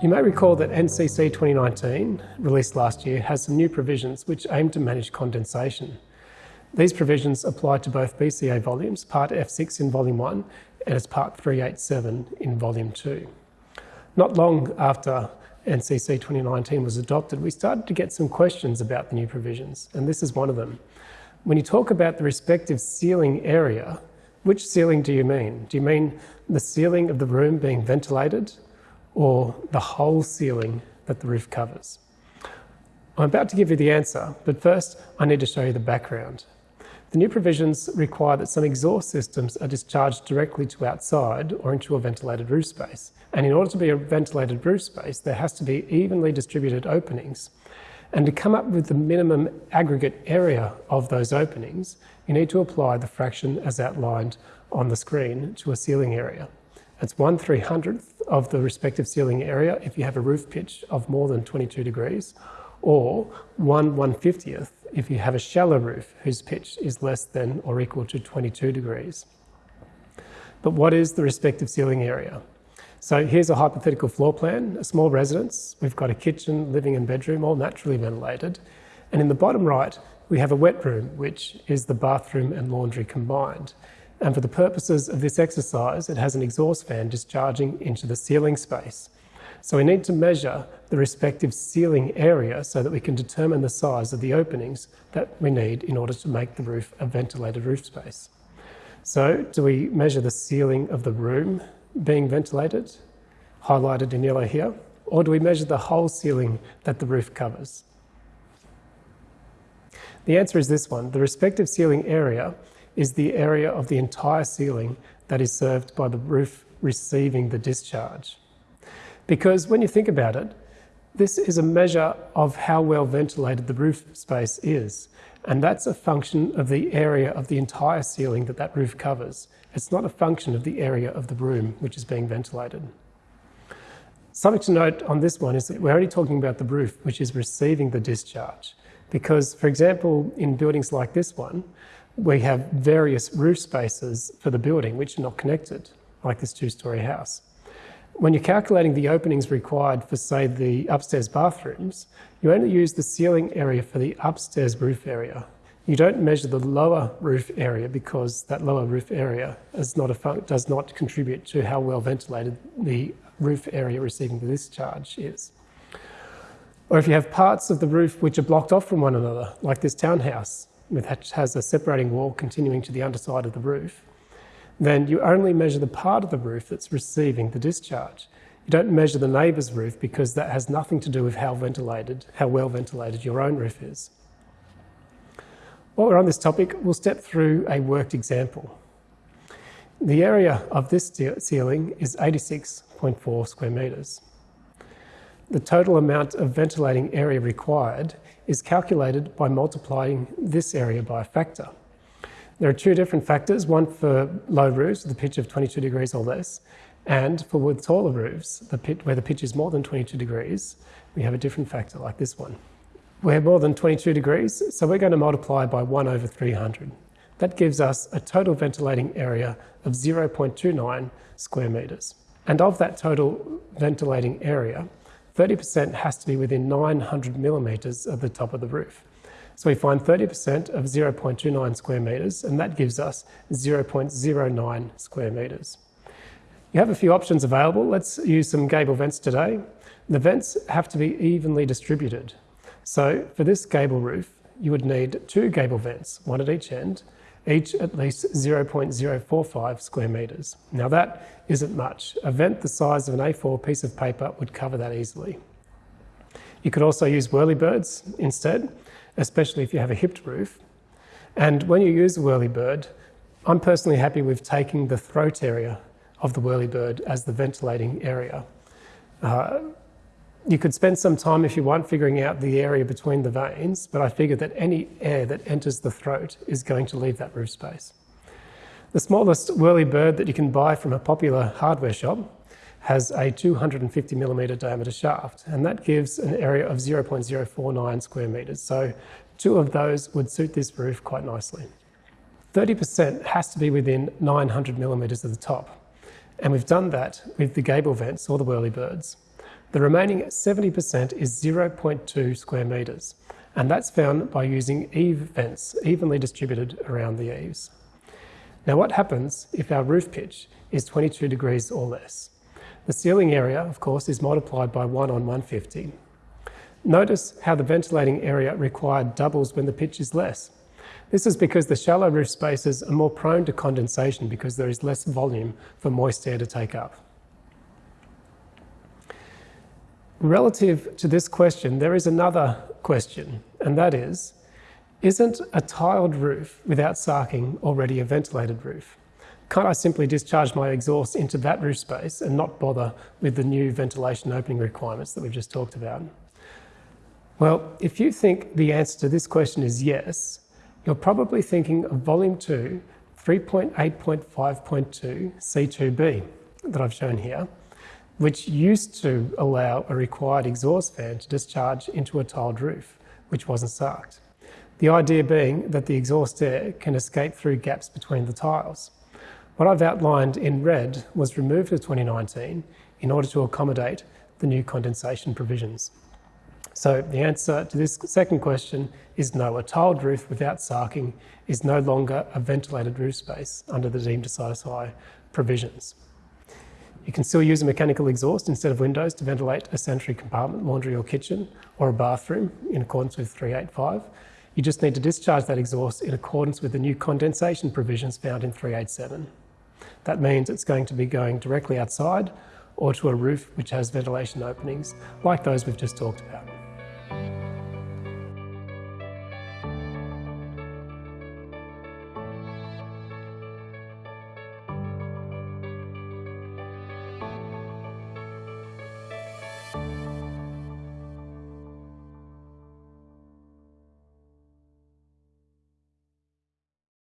You may recall that NCC 2019, released last year, has some new provisions which aim to manage condensation. These provisions apply to both BCA volumes, Part F6 in Volume 1 and as Part 387 in Volume 2. Not long after NCC 2019 was adopted, we started to get some questions about the new provisions, and this is one of them. When you talk about the respective ceiling area, which ceiling do you mean? Do you mean the ceiling of the room being ventilated or the whole ceiling that the roof covers? I'm about to give you the answer, but first I need to show you the background. The new provisions require that some exhaust systems are discharged directly to outside or into a ventilated roof space. And in order to be a ventilated roof space, there has to be evenly distributed openings. And to come up with the minimum aggregate area of those openings, you need to apply the fraction as outlined on the screen to a ceiling area. It's 1 300th of the respective ceiling area if you have a roof pitch of more than 22 degrees, or 1 150th if you have a shallow roof whose pitch is less than or equal to 22 degrees. But what is the respective ceiling area? So here's a hypothetical floor plan, a small residence. We've got a kitchen, living and bedroom, all naturally ventilated. And in the bottom right, we have a wet room, which is the bathroom and laundry combined. And for the purposes of this exercise, it has an exhaust fan discharging into the ceiling space. So we need to measure the respective ceiling area so that we can determine the size of the openings that we need in order to make the roof a ventilated roof space. So do we measure the ceiling of the room being ventilated, highlighted in yellow here, or do we measure the whole ceiling that the roof covers? The answer is this one. The respective ceiling area is the area of the entire ceiling that is served by the roof receiving the discharge. Because when you think about it, this is a measure of how well ventilated the roof space is. And that's a function of the area of the entire ceiling that that roof covers. It's not a function of the area of the room which is being ventilated. Something to note on this one is that we're only talking about the roof which is receiving the discharge. Because, for example, in buildings like this one, we have various roof spaces for the building which are not connected, like this two-storey house. When you're calculating the openings required for, say, the upstairs bathrooms, you only use the ceiling area for the upstairs roof area. You don't measure the lower roof area because that lower roof area not does not contribute to how well ventilated the roof area receiving the discharge is. Or if you have parts of the roof which are blocked off from one another, like this townhouse, which has a separating wall continuing to the underside of the roof, then you only measure the part of the roof that's receiving the discharge. You don't measure the neighbour's roof because that has nothing to do with how ventilated, how well ventilated your own roof is. While we're on this topic, we'll step through a worked example. The area of this ceiling is 86.4 square metres. The total amount of ventilating area required is calculated by multiplying this area by a factor. There are two different factors, one for low roofs a pitch of 22 degrees or less, and for with taller roofs, the pit, where the pitch is more than 22 degrees, we have a different factor like this one. We're more than 22 degrees, so we're going to multiply by 1 over 300. That gives us a total ventilating area of 0.29 square metres. And of that total ventilating area, 30% has to be within 900 millimetres of the top of the roof. So we find 30% of 0.29 square metres, and that gives us 0.09 square metres. You have a few options available. Let's use some gable vents today. The vents have to be evenly distributed. So for this gable roof, you would need two gable vents, one at each end, each at least 0.045 square metres. Now that isn't much. A vent the size of an A4 piece of paper would cover that easily. You could also use whirlybirds instead especially if you have a hipped roof. And when you use a whirlybird, I'm personally happy with taking the throat area of the whirlybird as the ventilating area. Uh, you could spend some time if you want figuring out the area between the vanes, but I figure that any air that enters the throat is going to leave that roof space. The smallest whirly bird that you can buy from a popular hardware shop has a 250 millimetre diameter shaft, and that gives an area of 0.049 square metres. So two of those would suit this roof quite nicely. 30% has to be within 900 millimetres of the top, and we've done that with the gable vents or the whirlybirds. The remaining 70% is 0.2 square metres, and that's found by using eave vents evenly distributed around the eaves. Now what happens if our roof pitch is 22 degrees or less? The ceiling area, of course, is multiplied by 1 on 150. Notice how the ventilating area required doubles when the pitch is less. This is because the shallow roof spaces are more prone to condensation because there is less volume for moist air to take up. Relative to this question, there is another question, and that is, isn't a tiled roof without sarking already a ventilated roof? Can't I simply discharge my exhaust into that roof space and not bother with the new ventilation opening requirements that we've just talked about? Well, if you think the answer to this question is yes, you're probably thinking of Volume 2, 3.8.5.2 C2B that I've shown here, which used to allow a required exhaust fan to discharge into a tiled roof, which wasn't sarked. The idea being that the exhaust air can escape through gaps between the tiles. What I've outlined in red was removed in 2019 in order to accommodate the new condensation provisions. So the answer to this second question is no. A tiled roof without sarking is no longer a ventilated roof space under the deemed to satisfy provisions. You can still use a mechanical exhaust instead of windows to ventilate a sanitary compartment, laundry or kitchen, or a bathroom in accordance with 385. You just need to discharge that exhaust in accordance with the new condensation provisions found in 387. That means it's going to be going directly outside or to a roof which has ventilation openings, like those we've just talked about.